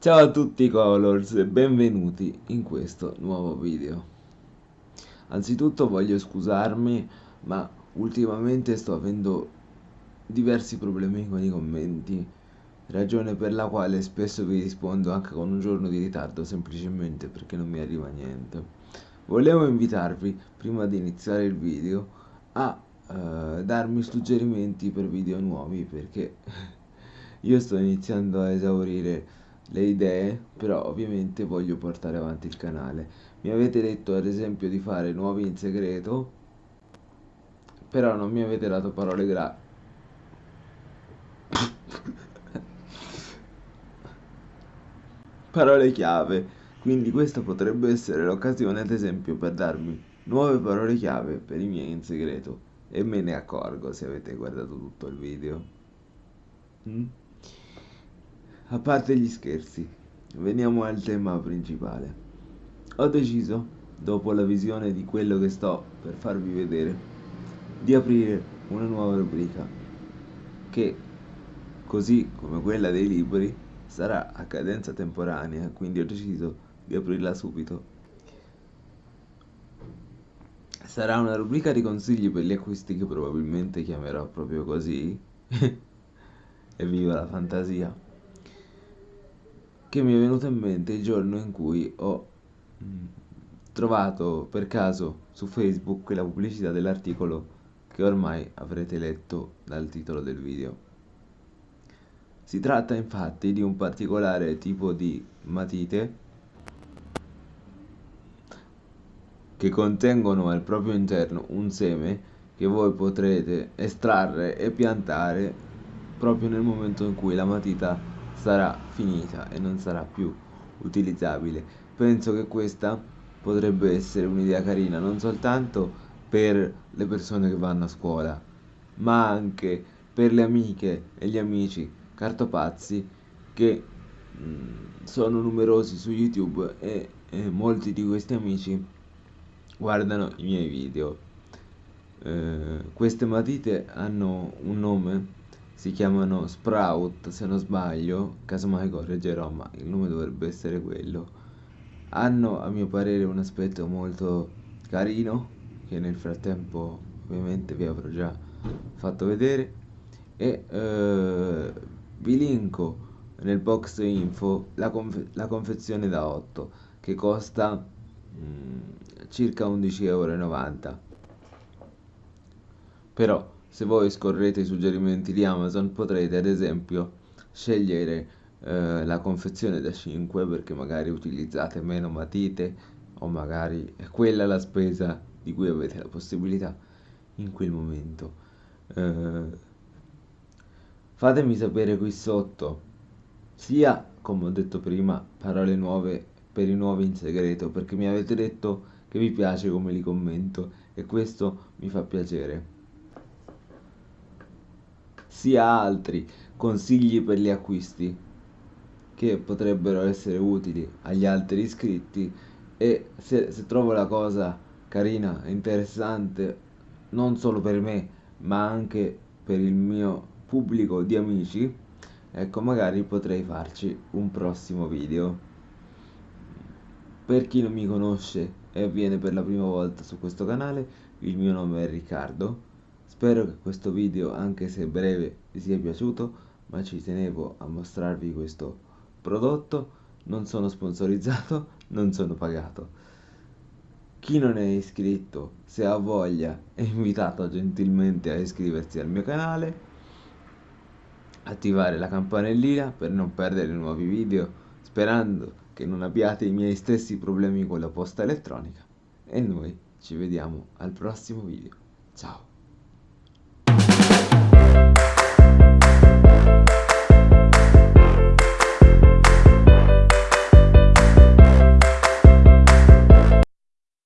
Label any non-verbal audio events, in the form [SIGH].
Ciao a tutti Colors e benvenuti in questo nuovo video. Anzitutto voglio scusarmi, ma ultimamente sto avendo diversi problemi con i commenti, ragione per la quale spesso vi rispondo anche con un giorno di ritardo, semplicemente perché non mi arriva niente. Volevo invitarvi, prima di iniziare il video, a uh, darmi suggerimenti per video nuovi, perché [LAUGHS] io sto iniziando a esaurire le idee, però ovviamente voglio portare avanti il canale. Mi avete detto ad esempio di fare nuovi in segreto, però non mi avete dato parole gra... [LAUGHS] parole chiave. Quindi questa potrebbe essere l'occasione ad esempio per darmi nuove parole chiave per i miei in segreto. E me ne accorgo se avete guardato tutto il video. Mm? A parte gli scherzi, veniamo al tema principale. Ho deciso, dopo la visione di quello che sto per farvi vedere, di aprire una nuova rubrica che, così come quella dei libri, sarà a cadenza temporanea, quindi ho deciso di aprirla subito. Sarà una rubrica di consigli per gli acquisti che probabilmente chiamerò proprio così. [LAUGHS] e viva la fantasia che mi è venuto in mente il giorno in cui ho mm, trovato per caso su Facebook la pubblicità dell'articolo che ormai avrete letto dal titolo del video. Si tratta infatti di un particolare tipo di matite che contengono al proprio interno un seme che voi potrete estrarre e piantare proprio nel momento in cui la matita sarà finita e non sarà più utilizzabile. Penso che questa potrebbe essere un'idea carina non soltanto per le persone che vanno a scuola, ma anche per le amiche e gli amici cartopazzi che mh, mm, sono numerosi su YouTube e, e, molti di questi amici guardano i miei video. Eh, queste matite hanno un nome si chiamano Sprout se non sbaglio, casomai correggerò ma il nome dovrebbe essere quello. Hanno a mio parere un aspetto molto carino che nel frattempo ovviamente vi avrò già fatto vedere. E eh, vi linko nel box info la, conf la confezione da 8 che costa mh, mm, circa 11,90 euro però se voi scorrete i suggerimenti di Amazon potrete ad esempio scegliere eh, la confezione da 5 perché magari utilizzate meno matite o magari è quella la spesa di cui avete la possibilità in quel momento. Eh, fatemi sapere qui sotto sia come ho detto prima parole nuove per i nuovi in segreto perché mi avete detto che vi piace come li commento e questo mi fa piacere sia altri consigli per gli acquisti che potrebbero essere utili agli altri iscritti. E se, se trovo la cosa carina e interessante non solo per me ma anche per il mio pubblico di amici ecco magari potrei farci un prossimo video. Per chi non mi conosce e viene per la prima volta su questo canale il mio nome è Riccardo Spero che questo video, anche se breve, vi sia piaciuto, ma ci tenevo a mostrarvi questo prodotto. Non sono sponsorizzato, [LAUGHS] non sono pagato. Chi non è iscritto, se ha voglia, è invitato gentilmente a iscriversi al mio canale, attivare la campanellina per non perdere nuovi video, sperando che non abbiate i miei stessi problemi con la posta elettronica. E noi ci vediamo al prossimo video. Ciao!